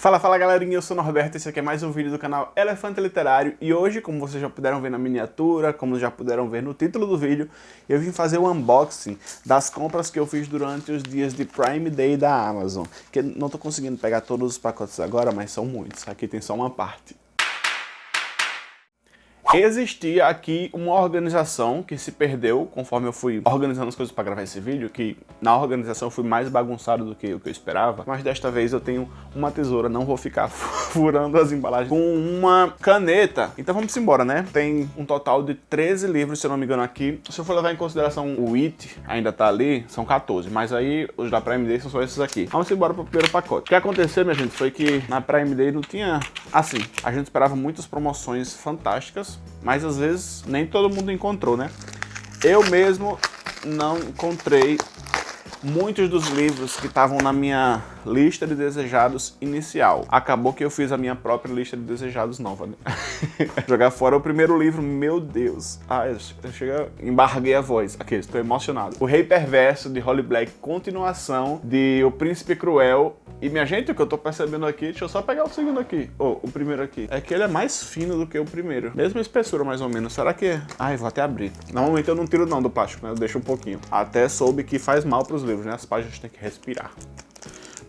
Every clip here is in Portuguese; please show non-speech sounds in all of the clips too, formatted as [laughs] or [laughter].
Fala, fala galerinha, eu sou o Norberto, esse aqui é mais um vídeo do canal Elefante Literário. E hoje, como vocês já puderam ver na miniatura, como já puderam ver no título do vídeo, eu vim fazer o unboxing das compras que eu fiz durante os dias de Prime Day da Amazon, que não tô conseguindo pegar todos os pacotes agora, mas são muitos, aqui tem só uma parte. Existia aqui uma organização que se perdeu conforme eu fui organizando as coisas para gravar esse vídeo, que na organização eu fui mais bagunçado do que o que eu esperava, mas desta vez eu tenho uma tesoura, não vou ficar [laughs] furando as embalagens com uma caneta. Então vamos embora, né? Tem um total de 13 livros, se eu não me engano aqui. Se eu for levar em consideração o It, ainda tá ali, são 14, mas aí os da Prime Day são só esses aqui. Vamos embora pro primeiro pacote. O que aconteceu, minha gente, foi que na Prime Day não tinha... Assim, a gente esperava muitas promoções fantásticas, mas às vezes nem todo mundo encontrou, né? Eu mesmo não encontrei muitos dos livros que estavam na minha lista de desejados inicial. Acabou que eu fiz a minha própria lista de desejados nova, né? [laughs] Jogar fora o primeiro livro, meu Deus. Ah, eu chega, embarguei a voz. Aqui, estou emocionado. O Rei Perverso, de Holly Black, continuação de O Príncipe Cruel. E minha gente, o que eu tô percebendo aqui, deixa eu só pegar o segundo aqui. Oh, o primeiro aqui. É que ele é mais fino do que o primeiro. Mesma espessura, mais ou menos. Será que... É? Ai, vou até abrir. Normalmente eu não tiro não do plástico, né? Eu deixo um pouquinho. Até soube que faz mal pros livros, né? As páginas têm que respirar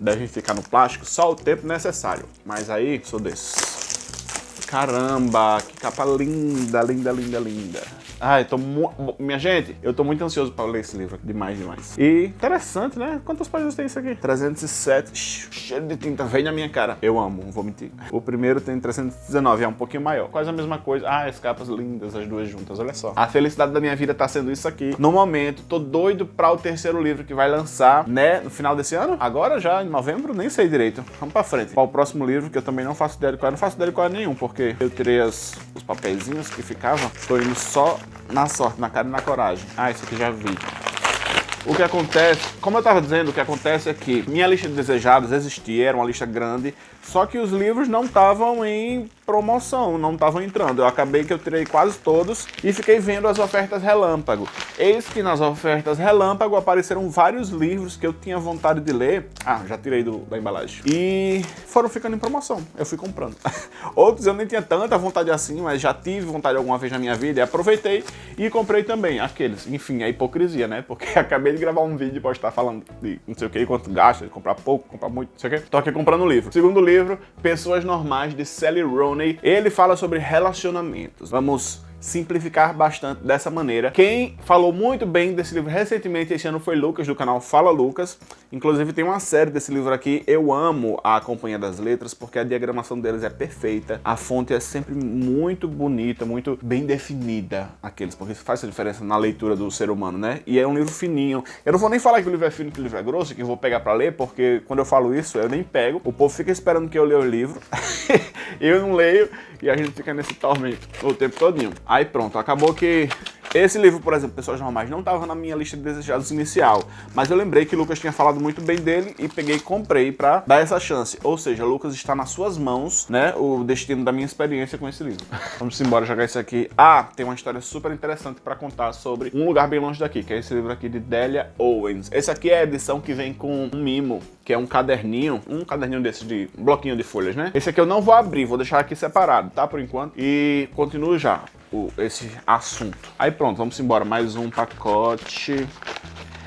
devem ficar no plástico só o tempo necessário. Mas aí, sou desses. Caramba, que capa linda, linda, linda, linda. Ai, tô Minha gente, eu tô muito ansioso para ler esse livro. Demais, demais. E interessante, né? Quantas páginas tem isso aqui? 307. Cheio de tinta. Vem na minha cara. Eu amo, não vou mentir. O primeiro tem 319, é um pouquinho maior. Quase a mesma coisa. Ah, as capas lindas, as duas juntas. Olha só. A felicidade da minha vida tá sendo isso aqui. No momento, tô doido para o terceiro livro que vai lançar, né? No final desse ano? Agora já, em novembro? Nem sei direito. Vamos pra frente. Qual o próximo livro que eu também não faço ideia de qual. Eu não faço ideia de qual é nenhum, porque eu tirei as, os papeizinhos que ficavam. Tô indo só na sorte, na cara e na coragem. Ah, isso aqui já vi. O que acontece, como eu estava dizendo, o que acontece é que minha lista de desejados existia, era uma lista grande, só que os livros não estavam em promoção, não estavam entrando. Eu acabei que eu tirei quase todos e fiquei vendo as ofertas relâmpago. Eis que nas ofertas relâmpago apareceram vários livros que eu tinha vontade de ler. Ah, já tirei do, da embalagem. E foram ficando em promoção. Eu fui comprando. [laughs] Outros eu nem tinha tanta vontade assim, mas já tive vontade alguma vez na minha vida e aproveitei e comprei também aqueles. Enfim, a hipocrisia, né? Porque [laughs] acabei de gravar um vídeo e postar falando de não sei o que, quanto gasta, comprar pouco, comprar muito, não sei o que. Tô aqui comprando o livro. Segundo livro, Pessoas Normais, de Sally Rooney ele fala sobre relacionamentos. Vamos simplificar bastante dessa maneira. Quem falou muito bem desse livro recentemente esse ano foi Lucas, do canal Fala Lucas. Inclusive tem uma série desse livro aqui. Eu amo a Companhia das Letras porque a diagramação deles é perfeita. A fonte é sempre muito bonita, muito bem definida. Aqueles, porque isso faz a diferença na leitura do ser humano, né? E é um livro fininho. Eu não vou nem falar que o livro é fino que o livro é grosso, que eu vou pegar pra ler, porque quando eu falo isso, eu nem pego. O povo fica esperando que eu leia o livro. [laughs] eu não leio e a gente fica nesse tormento o tempo todinho. Aí pronto, acabou que esse livro, por exemplo, Pessoas Normais, não estava na minha lista de desejados inicial, mas eu lembrei que Lucas tinha falado muito bem dele e peguei e comprei para dar essa chance. Ou seja, Lucas está nas suas mãos, né, o destino da minha experiência com esse livro. [laughs] Vamos embora jogar isso aqui. Ah, tem uma história super interessante para contar sobre Um Lugar Bem Longe Daqui, que é esse livro aqui de Delia Owens. Esse aqui é a edição que vem com um mimo, que é um caderninho, um caderninho desse de um bloquinho de folhas, né? Esse aqui eu não vou abrir, vou deixar aqui separado, tá, por enquanto. E continuo já o, esse assunto. Aí pronto, vamos embora. Mais um pacote.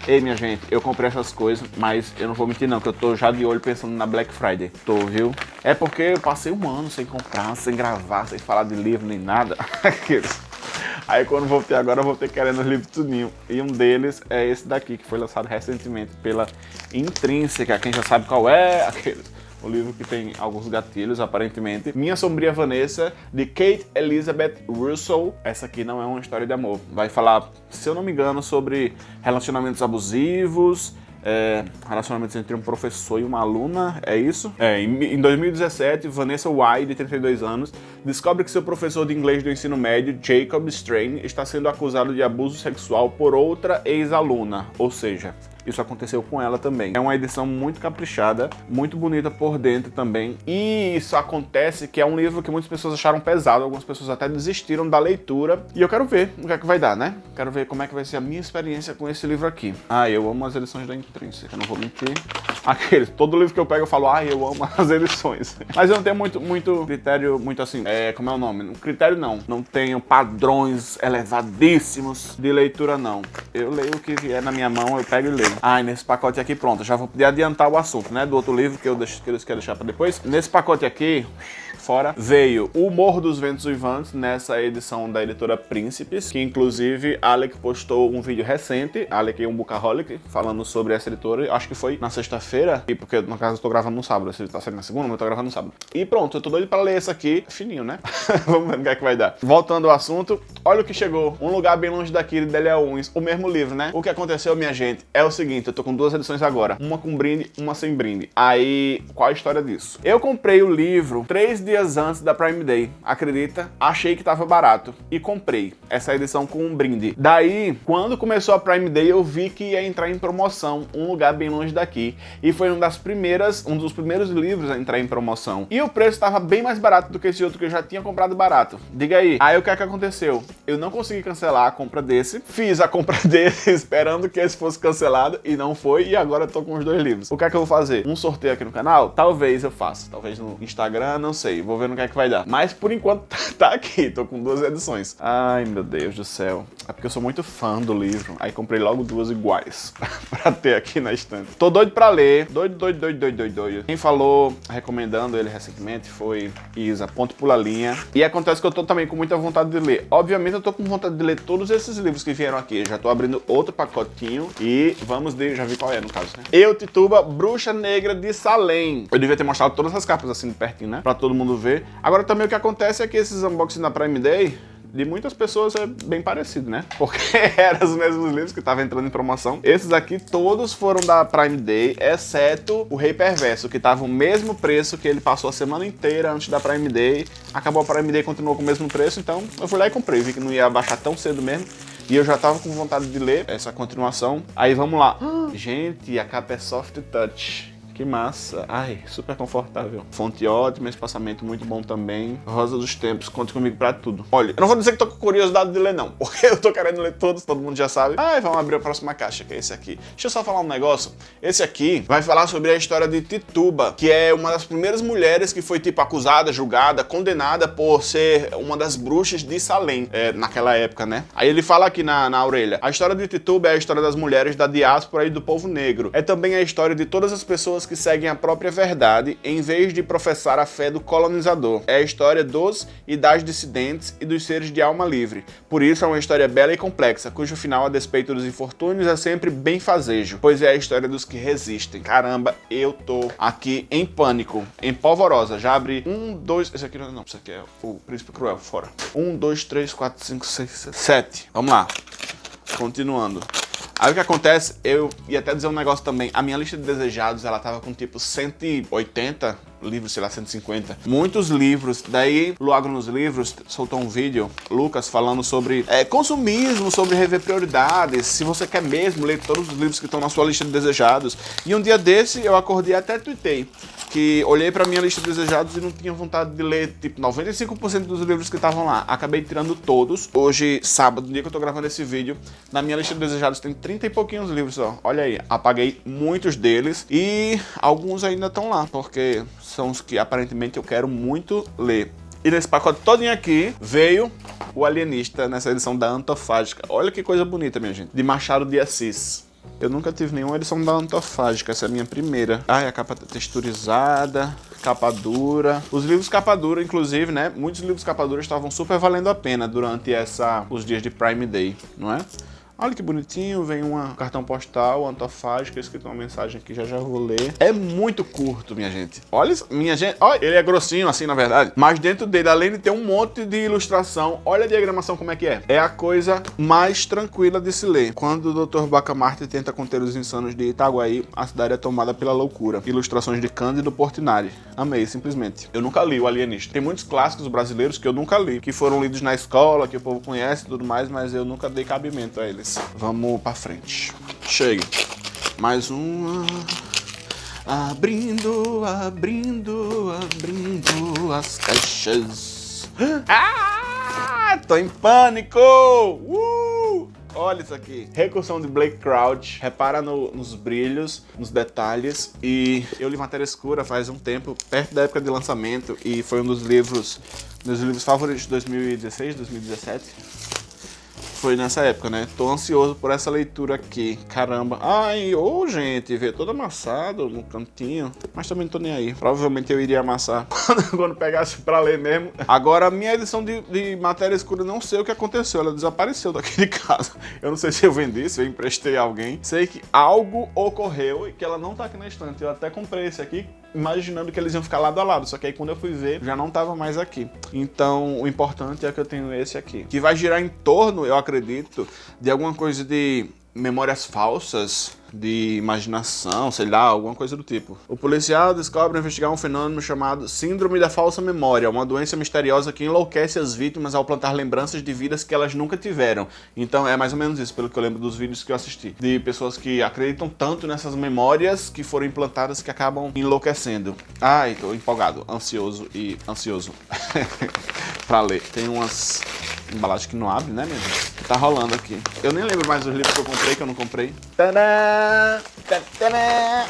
Ei, minha gente, eu comprei essas coisas, mas eu não vou mentir não, que eu tô já de olho pensando na Black Friday. Tô, viu? É porque eu passei um ano sem comprar, sem gravar, sem falar de livro nem nada. [laughs] Aí quando voltei agora, eu voltei querendo os livros tudinho. E um deles é esse daqui, que foi lançado recentemente pela Intrínseca. Quem já sabe qual é, [laughs] aqueles o livro que tem alguns gatilhos, aparentemente. Minha Sombria Vanessa, de Kate Elizabeth Russell. Essa aqui não é uma história de amor. Vai falar, se eu não me engano, sobre relacionamentos abusivos, é, relacionamentos entre um professor e uma aluna, é isso? É, em, em 2017, Vanessa White, de 32 anos, descobre que seu professor de inglês do ensino médio, Jacob Strain, está sendo acusado de abuso sexual por outra ex-aluna, ou seja, isso aconteceu com ela também. É uma edição muito caprichada, muito bonita por dentro também. E isso acontece que é um livro que muitas pessoas acharam pesado, algumas pessoas até desistiram da leitura. E eu quero ver o que é que vai dar, né? Quero ver como é que vai ser a minha experiência com esse livro aqui. Ah, eu amo as edições da Intrínseca, não vou mentir. [laughs] Aqueles, todo livro que eu pego eu falo, ah, eu amo as edições. [laughs] Mas eu não tenho muito, muito critério, muito assim, é, como é o nome? Critério não. Não tenho padrões elevadíssimos de leitura, não. Eu leio o que vier na minha mão, eu pego e leio. Ah, e nesse pacote aqui, pronto, já vou poder adiantar o assunto, né? Do outro livro que eu, deixo, que eu quero deixar para depois. Nesse pacote aqui, fora, veio O Morro dos Ventos Uivantes, nessa edição da editora Príncipes, que inclusive Alec postou um vídeo recente, Alec é um bookaholic, falando sobre essa editora, acho que foi na sexta-feira, e porque no caso eu tô gravando no sábado, se tá saindo na segunda, mas eu tô gravando no sábado. E pronto, eu tô doido pra ler esse aqui, fininho, né? [laughs] Vamos ver o que é que vai dar. Voltando ao assunto, olha o que chegou, Um Lugar Bem Longe Daqui, de Delia o mesmo livro, né? O que aconteceu, minha gente, é o seguinte, eu tô com duas edições agora, uma com brinde, uma sem brinde. Aí, qual a história disso? Eu comprei o livro três dias antes da Prime Day, acredita? Achei que tava barato e comprei essa edição com um brinde. Daí, quando começou a Prime Day, eu vi que ia entrar em promoção, um lugar bem longe daqui. E foi uma das primeiras, um dos primeiros livros a entrar em promoção. E o preço estava bem mais barato do que esse outro que eu já tinha comprado barato. Diga aí. Aí o que é que aconteceu? Eu não consegui cancelar a compra desse, fiz a compra desse [laughs] [laughs] esperando que esse fosse cancelado e não foi, e agora eu tô com os dois livros. O que é que eu vou fazer? Um sorteio aqui no canal? Talvez eu faça, talvez no Instagram, não sei vou ver no que é que vai dar. Mas por enquanto [laughs] tá aqui, tô com duas edições. Ai, meu Deus do céu. É porque eu sou muito fã do livro, aí comprei logo duas iguais [laughs] pra ter aqui na estante. Tô doido pra ler, doido, doido, doido, doido, doido, doido. Quem falou, recomendando ele recentemente, foi Isa, ponto pula linha. E acontece que eu tô também com muita vontade de ler. Obviamente eu tô com vontade de ler todos esses livros que vieram aqui. já tô abrindo outro pacotinho e vamos de... já vi qual é no caso, né? Eu, Tituba, Bruxa Negra de Salem. Eu devia ter mostrado todas as capas assim de pertinho, né? Pra todo mundo ver. Agora também o que acontece é que esses unboxings na Prime Day de muitas pessoas é bem parecido, né? [laughs] Porque eram os mesmos livros que estavam entrando em promoção. Esses aqui todos foram da Prime Day, exceto o Rei Perverso, que tava o mesmo preço que ele passou a semana inteira antes da Prime Day. Acabou a Prime Day e continuou com o mesmo preço, então eu fui lá e comprei. Vi que não ia baixar tão cedo mesmo. E eu já tava com vontade de ler essa continuação. Aí vamos lá. Gente, a capa é Soft Touch. Que massa. Ai, super confortável. Fonte ótima, espaçamento muito bom também. Rosa dos Tempos, conte comigo pra tudo. Olha, eu não vou dizer que tô com curiosidade de ler não, [laughs] porque eu tô querendo ler todos, todo mundo já sabe. Ai, vamos abrir a próxima caixa, que é esse aqui. Deixa eu só falar um negócio. Esse aqui vai falar sobre a história de Tituba, que é uma das primeiras mulheres que foi, tipo, acusada, julgada, condenada por ser uma das bruxas de Salem, é, naquela época, né? Aí ele fala aqui na, na orelha. A história de Tituba é a história das mulheres da diáspora e do povo negro. É também a história de todas as pessoas pessoas que seguem a própria verdade em vez de professar a fé do colonizador. É a história dos e das dissidentes e dos seres de alma livre. Por isso é uma história bela e complexa, cujo final, a despeito dos infortúnios, é sempre bem fazejo, pois é a história dos que resistem. Caramba, eu tô aqui em pânico, em polvorosa. Já abri um, dois... Esse aqui não, não, esse aqui é o Príncipe Cruel, fora. Um, dois, três, quatro, cinco, seis, sete. Vamos lá. Continuando. Aí o que acontece, eu ia até dizer um negócio também, a minha lista de desejados, ela tava com tipo 180 livros, sei lá, 150. Muitos livros. Daí, logo nos livros, soltou um vídeo, Lucas, falando sobre é, consumismo, sobre rever prioridades, se você quer mesmo ler todos os livros que estão na sua lista de desejados. E um dia desse, eu acordei até tuitei que olhei pra minha lista de desejados e não tinha vontade de ler, tipo, 95% dos livros que estavam lá. Acabei tirando todos. Hoje, sábado, dia que eu tô gravando esse vídeo, na minha lista de desejados tem 30 e pouquinhos livros, ó. Olha aí, apaguei muitos deles e alguns ainda estão lá, porque são os que aparentemente eu quero muito ler. E nesse pacote todinho aqui veio o Alienista nessa edição da Antofágica. Olha que coisa bonita, minha gente. De Machado de Assis. Eu nunca tive nenhuma edição da Antofágica, essa é a minha primeira. Ai, a capa tá texturizada, capa dura. Os livros capa dura, inclusive, né? Muitos livros capa dura estavam super valendo a pena durante essa, os dias de Prime Day, não é? Olha que bonitinho, vem um cartão postal, antofágica, escrito uma mensagem aqui, já já vou ler. É muito curto, minha gente. Olha isso, minha gente, olha, ele é grossinho assim, na verdade, mas dentro dele, além de ter um monte de ilustração, olha a diagramação como é que é. É a coisa mais tranquila de se ler. Quando o Dr. Bacamarte tenta conter os insanos de Itaguaí, a cidade é tomada pela loucura. Ilustrações de Cândido Portinari. Amei, simplesmente. Eu nunca li o Alienista. Tem muitos clássicos brasileiros que eu nunca li, que foram lidos na escola, que o povo conhece e tudo mais, mas eu nunca dei cabimento a eles. Vamos pra frente. Chegue. Mais uma. Abrindo, abrindo, abrindo as caixas. Ah! Tô em pânico! Uh! Olha isso aqui. Recursão de Blake Crouch. Repara no, nos brilhos, nos detalhes. E eu li Matéria Escura faz um tempo, perto da época de lançamento. E foi um dos livros, meus livros favoritos de 2016, 2017 foi nessa época, né? Tô ansioso por essa leitura aqui. Caramba. Ai, ô oh, gente, vê todo amassado no cantinho. Mas também não tô nem aí. Provavelmente eu iria amassar [laughs] quando, pegasse pra ler mesmo. Agora, minha edição de, de matéria escura, não sei o que aconteceu. Ela desapareceu daqui de casa. Eu não sei se eu vendi, se eu emprestei a alguém. Sei que algo ocorreu e que ela não tá aqui na estante. Eu até comprei esse aqui imaginando que eles iam ficar lado a lado, só que aí quando eu fui ver, já não tava mais aqui. Então, o importante é que eu tenho esse aqui, que vai girar em torno, eu acredito, de alguma coisa de memórias falsas, de imaginação, sei lá, alguma coisa do tipo. O policial descobre investigar um fenômeno chamado Síndrome da Falsa Memória, uma doença misteriosa que enlouquece as vítimas ao plantar lembranças de vidas que elas nunca tiveram. Então é mais ou menos isso, pelo que eu lembro dos vídeos que eu assisti. De pessoas que acreditam tanto nessas memórias que foram implantadas que acabam enlouquecendo. Ai, tô empolgado, ansioso e ansioso [laughs] pra ler. Tem umas embalagem que não abre, né, minha gente? Tá rolando aqui. Eu nem lembro mais os livros que eu comprei, que eu não comprei. Tadã! Tadã!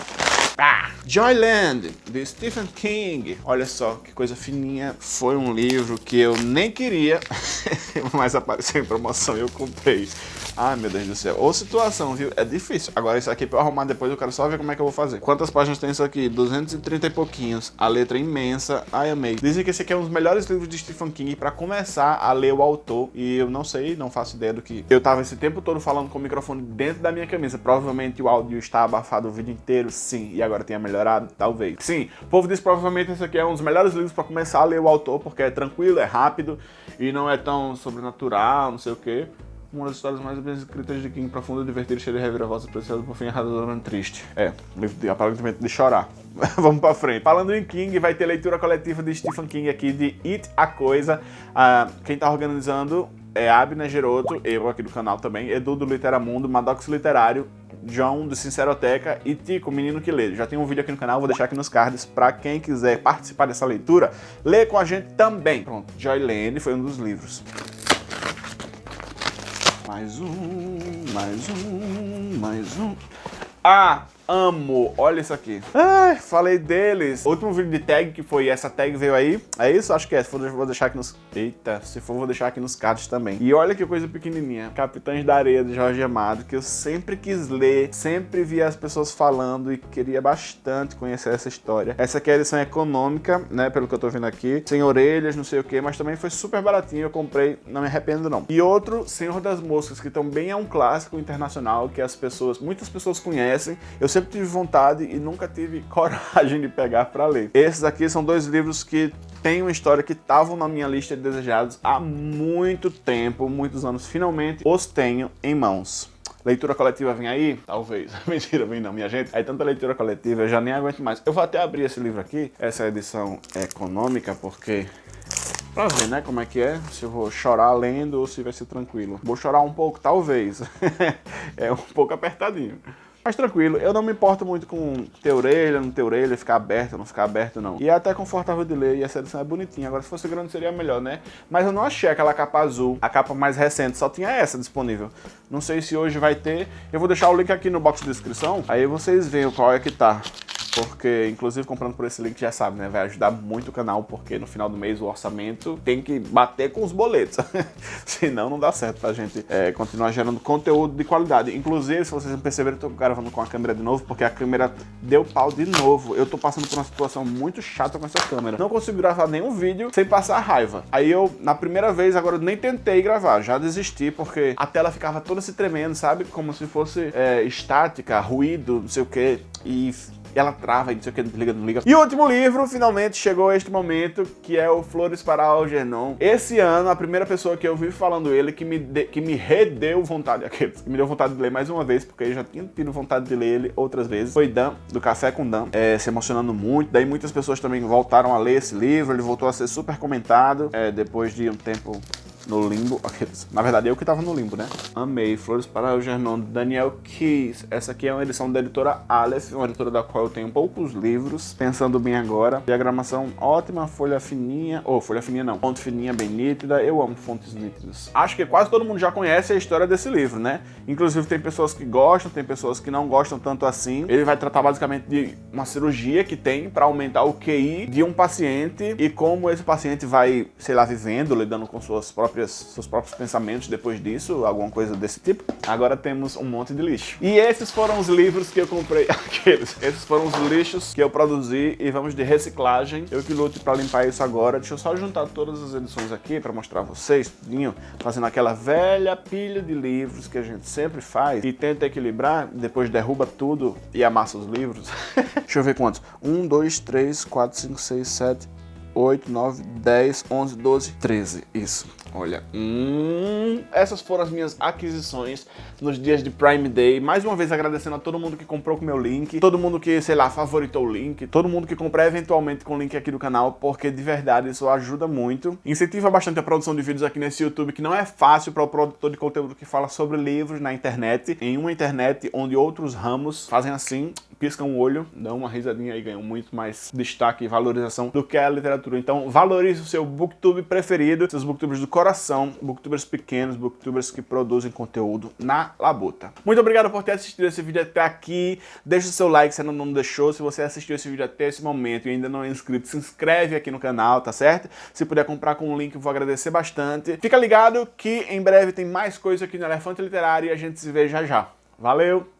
Ah, Joyland, de Stephen King. Olha só que coisa fininha. Foi um livro que eu nem queria, [laughs] mas apareceu em promoção e eu comprei. Ai, meu Deus do céu. Ou situação, viu? É difícil. Agora, isso aqui pra arrumar depois, eu quero só ver como é que eu vou fazer. Quantas páginas tem isso aqui? 230 e pouquinhos. A letra é imensa. Ai, amei. Dizem que esse aqui é um dos melhores livros de Stephen King pra começar a ler o autor. E eu não sei, não faço ideia do que... Eu tava esse tempo todo falando com o microfone dentro da minha camisa. Provavelmente o áudio está abafado o vídeo inteiro, sim. E agora tenha melhorado, talvez. Sim, o povo diz provavelmente esse aqui é um dos melhores livros pra começar a ler o autor, porque é tranquilo, é rápido e não é tão sobrenatural, não sei o quê uma das histórias mais bem escritas de King, profunda, divertida, cheia de reviravoltas, preciosa, por fim, erradamente triste. É, aparentemente de chorar. [laughs] Vamos pra frente. Falando em King, vai ter leitura coletiva de Stephen King aqui, de It, a Coisa. Ah, quem tá organizando é Abner Geroto, eu aqui do canal também, Edu do Literamundo, Maddox Literário, John do Sinceroteca e Tico, menino que lê. Já tem um vídeo aqui no canal, vou deixar aqui nos cards para quem quiser participar dessa leitura, ler com a gente também. Pronto, Joyland foi um dos livros. Mais um, mais um, mais um. Ah, amo. Olha isso aqui. Ai, falei deles. O último vídeo de tag que foi essa tag veio aí. É isso? Acho que é. Se for, vou deixar aqui nos... Eita, se for, vou deixar aqui nos cards também. E olha que coisa pequenininha. Capitães da Areia, de Jorge Amado, que eu sempre quis ler, sempre vi as pessoas falando e queria bastante conhecer essa história. Essa aqui é a edição econômica, né, pelo que eu tô vendo aqui. Sem orelhas, não sei o que, mas também foi super baratinho. Eu comprei, não me arrependo não. E outro, Senhor das Moscas, que também é um clássico internacional que as pessoas, muitas pessoas conhecem. Eu sempre tive vontade e nunca tive [laughs] coragem de pegar para ler. Esses aqui são dois livros que têm uma história que estavam na minha lista de desejados há muito tempo, muitos anos. Finalmente os tenho em mãos. Leitura coletiva vem aí? Talvez. [laughs] Mentira, vem não, minha gente. Aí tanta leitura coletiva, eu já nem aguento mais. Eu vou até abrir esse livro aqui, essa edição econômica, porque Pra ver, né, como é que é, se eu vou chorar lendo ou se vai ser tranquilo. Vou chorar um pouco, talvez. [laughs] é um pouco apertadinho. Mas tranquilo, eu não me importo muito com ter orelha, não ter orelha, ficar aberto, não ficar aberto não. E é até confortável de ler e essa edição é bonitinha. Agora se fosse grande seria melhor, né? Mas eu não achei aquela capa azul, a capa mais recente, só tinha essa disponível. Não sei se hoje vai ter. Eu vou deixar o link aqui no box de descrição, aí vocês veem qual é que tá porque inclusive comprando por esse link já sabe, né, vai ajudar muito o canal, porque no final do mês o orçamento tem que bater com os boletos, [laughs] senão não dá certo pra gente é, continuar gerando conteúdo de qualidade. Inclusive, se vocês perceberam, eu tô gravando com a câmera de novo, porque a câmera deu pau de novo. Eu tô passando por uma situação muito chata com essa câmera. Não consigo gravar nenhum vídeo sem passar raiva. Aí eu, na primeira vez, agora eu nem tentei gravar, já desisti, porque a tela ficava toda se tremendo, sabe? Como se fosse é, estática, ruído, não sei o que, e ela trava e não sei o que, liga, não liga. E o último livro, finalmente chegou este momento, que é o Flores para Algernon. Esse ano, a primeira pessoa que eu vi falando ele, que me, de, que me redeu vontade, [laughs] aqueles, que me deu vontade de ler mais uma vez, porque eu já tinha tido vontade de ler ele outras vezes, foi Dan, do Café com Dan, é, se emocionando muito. Daí muitas pessoas também voltaram a ler esse livro, ele voltou a ser super comentado, é, depois de um tempo no limbo. Na verdade, eu que tava no limbo, né? Amei. Flores para o Gernon, Daniel Keys. Essa aqui é uma edição da editora Aleph, uma editora da qual eu tenho poucos livros. Pensando bem agora. Diagramação ótima, folha fininha. Ou, oh, folha fininha não. Fonte fininha, bem nítida. Eu amo fontes nítidas. Acho que quase todo mundo já conhece a história desse livro, né? Inclusive tem pessoas que gostam, tem pessoas que não gostam tanto assim. Ele vai tratar basicamente de uma cirurgia que tem para aumentar o QI de um paciente e como esse paciente vai, sei lá, vivendo, lidando com suas próprias, seus próprios pensamentos depois disso, alguma coisa desse tipo. Agora temos um monte de lixo. E esses foram os livros que eu comprei, [laughs] aqueles. Esses foram os lixos que eu produzi e vamos de reciclagem. Eu que lute para limpar isso agora. Deixa eu só juntar todas as edições aqui para mostrar a vocês, tudinho, fazendo aquela velha pilha de livros que a gente sempre faz e tenta equilibrar, depois derruba tudo e amassa os livros. [laughs] Deixa eu ver quantos. 1, 2, 3, 4, 5, 6, 7, 8, 9, 10, 11, 12, 13. Isso. Olha, hum, essas foram as minhas aquisições nos dias de Prime Day. Mais uma vez agradecendo a todo mundo que comprou com meu link, todo mundo que, sei lá, favoritou o link, todo mundo que comprar eventualmente com o link aqui do canal, porque de verdade isso ajuda muito. Incentiva bastante a produção de vídeos aqui nesse YouTube, que não é fácil para o produtor de conteúdo que fala sobre livros na internet, em uma internet onde outros ramos fazem assim, piscam o olho, dão uma risadinha e ganham muito mais destaque e valorização do que a literatura. Então valorize o seu booktube preferido, seus booktubers do coração, booktubers pequenos, booktubers que produzem conteúdo na labuta. Muito obrigado por ter assistido esse vídeo até aqui. Deixa o seu like se ainda não deixou. Se você assistiu esse vídeo até esse momento e ainda não é inscrito, se inscreve aqui no canal, tá certo? Se puder comprar com o link, eu vou agradecer bastante. Fica ligado que em breve tem mais coisa aqui no Elefante Literário e a gente se vê já já. Valeu!